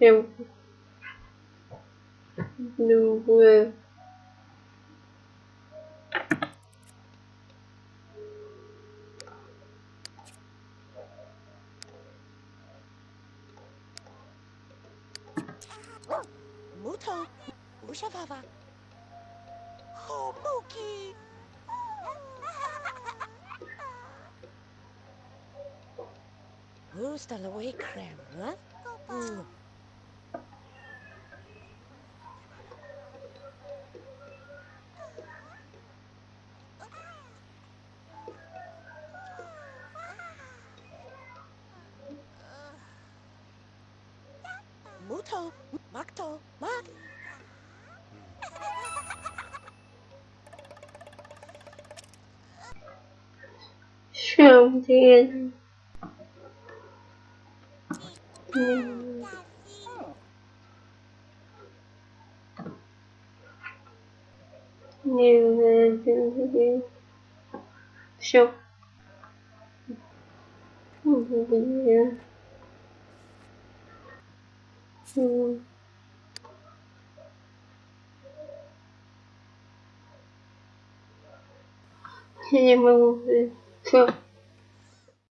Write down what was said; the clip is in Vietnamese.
Eu não Muto, Ushafava. Homuki. Who's the away cram, huh? Mm. Muto, Makto, Mak. sương thiên Все. Я не могу. Все.